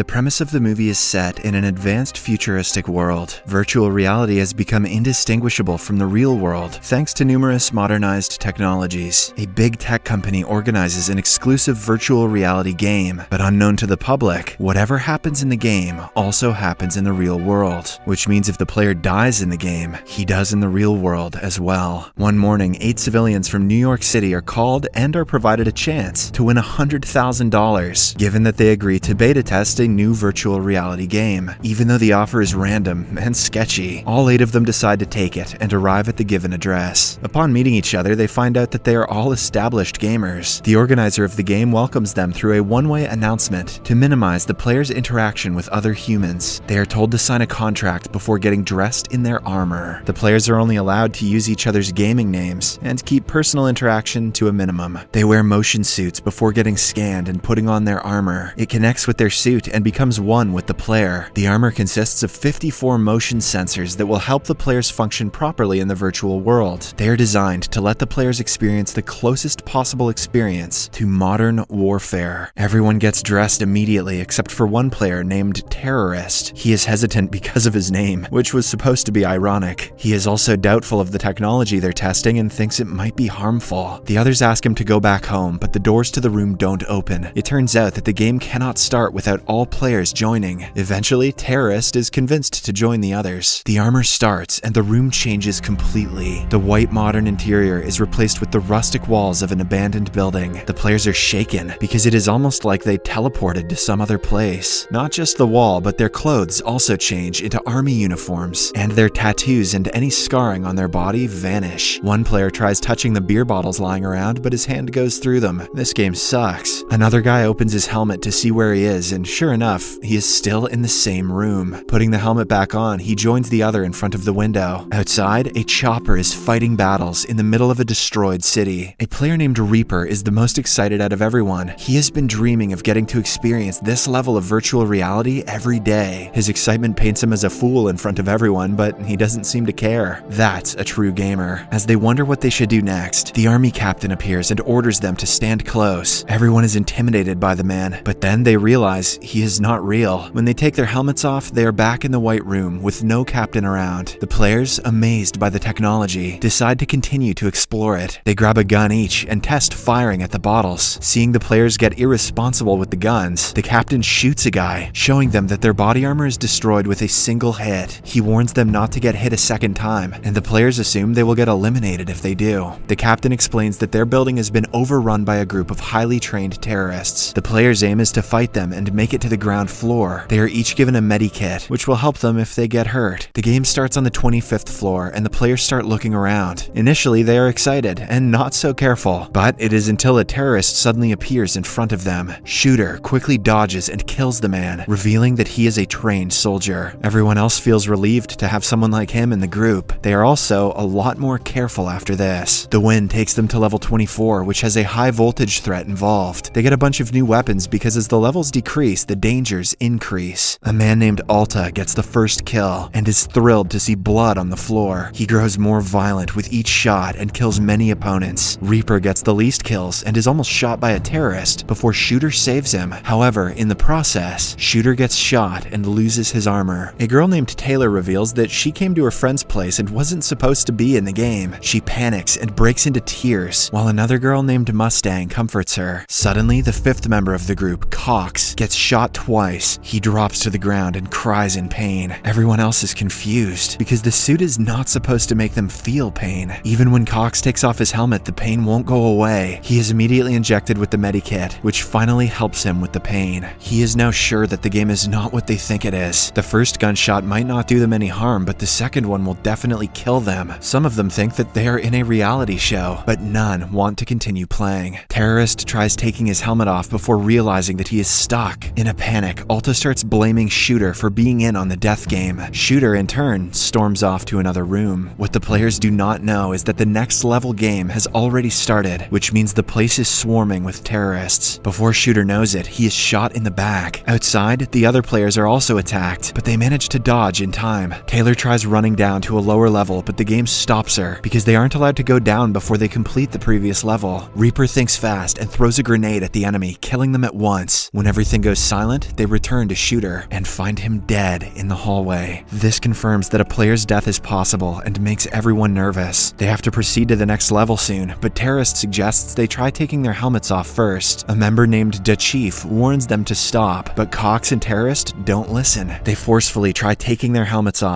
The premise of the movie is set in an advanced futuristic world. Virtual reality has become indistinguishable from the real world thanks to numerous modernized technologies. A big tech company organizes an exclusive virtual reality game, but unknown to the public, whatever happens in the game also happens in the real world, which means if the player dies in the game, he does in the real world as well. One morning, eight civilians from New York City are called and are provided a chance to win $100,000, given that they agree to beta test a new virtual reality game. Even though the offer is random and sketchy, all eight of them decide to take it and arrive at the given address. Upon meeting each other, they find out that they are all established gamers. The organizer of the game welcomes them through a one-way announcement to minimize the player's interaction with other humans. They are told to sign a contract before getting dressed in their armor. The players are only allowed to use each other's gaming names and keep personal interaction to a minimum. They wear motion suits before getting scanned and putting on their armor. It connects with their suit and becomes one with the player. The armor consists of 54 motion sensors that will help the players function properly in the virtual world. They are designed to let the players experience the closest possible experience to modern warfare. Everyone gets dressed immediately except for one player named Terrorist. He is hesitant because of his name, which was supposed to be ironic. He is also doubtful of the technology they're testing and thinks it might be harmful. The others ask him to go back home, but the doors to the room don't open. It turns out that the game cannot start without all players joining. Eventually, Terrorist is convinced to join the others. The armor starts and the room changes completely. The white modern interior is replaced with the rustic walls of an abandoned building. The players are shaken because it is almost like they teleported to some other place. Not just the wall, but their clothes also change into army uniforms, and their tattoos and any scarring on their body vanish. One player tries touching the beer bottles lying around, but his hand goes through them. This game sucks. Another guy opens his helmet to see where he is, and sure enough, he is still in the same room. Putting the helmet back on, he joins the other in front of the window. Outside, a chopper is fighting battles in the middle of a destroyed city. A player named Reaper is the most excited out of everyone. He has been dreaming of getting to experience this level of virtual reality every day. His excitement paints him as a fool in front of everyone, but he doesn't seem to care. That's a true gamer. As they wonder what they should do next, the army captain appears and orders them to stand close. Everyone is intimidated by the man, but then they realize he is not real. When they take their helmets off, they are back in the White Room with no captain around. The players, amazed by the technology, decide to continue to explore it. They grab a gun each and test firing at the bottles. Seeing the players get irresponsible with the guns, the captain shoots a guy, showing them that their body armor is destroyed with a single hit. He warns them not to get hit a second time, and the players assume they will get eliminated if they do. The captain explains that their building has been overrun by a group of highly trained terrorists. The players' aim is to fight them and make it to the ground floor. They are each given a medikit, which will help them if they get hurt. The game starts on the 25th floor, and the players start looking around. Initially, they are excited and not so careful, but it is until a terrorist suddenly appears in front of them. Shooter quickly dodges and kills the man, revealing that he is a trained soldier. Everyone else feels relieved to have someone like him in the group. They are also a lot more careful after this. The win takes them to level 24, which has a high voltage threat involved. They get a bunch of new weapons because as the levels decrease, the dangers increase. A man named Alta gets the first kill and is thrilled to see blood on the floor. He grows more violent with each shot and kills many opponents. Reaper gets the least kills and is almost shot by a terrorist before Shooter saves him. However, in the process, Shooter gets shot and loses his armor. A girl named Taylor reveals that she came to her friend's place and wasn't supposed to be in the game. She panics and breaks into tears, while another girl named Mustang comforts her. Suddenly, the fifth member of the group, Cox, gets shot twice. He drops to the ground and cries in pain. Everyone else is confused because the suit is not supposed to make them feel pain. Even when Cox takes off his helmet, the pain won't go away. He is immediately injected with the medikit, which finally helps him with the pain. He is now sure that the game is not what they think it is. The first gunshot might not do them any harm, but the second one will definitely kill them. Some of them think that they are in a reality show, but none want to continue playing. Terrorist tries taking his helmet off before realizing that he is stuck. In a panic, Alta starts blaming Shooter for being in on the death game. Shooter, in turn, storms off to another room. What the players do not know is that the next level game has already started, which means the place is swarming with terrorists. Before Shooter knows it, he is shot in the back. Outside, the other players are also attacked, but they manage to dodge in time. Taylor tries running down to a lower level, but the game stops her because they aren't allowed to go down before they complete the previous level. Reaper thinks fast and throws a grenade at the enemy, killing them at once. When everything goes silent, silent, they return to Shooter and find him dead in the hallway. This confirms that a player's death is possible and makes everyone nervous. They have to proceed to the next level soon, but Terrorist suggests they try taking their helmets off first. A member named Da Chief warns them to stop, but Cox and Terrorist don't listen. They forcefully try taking their helmets off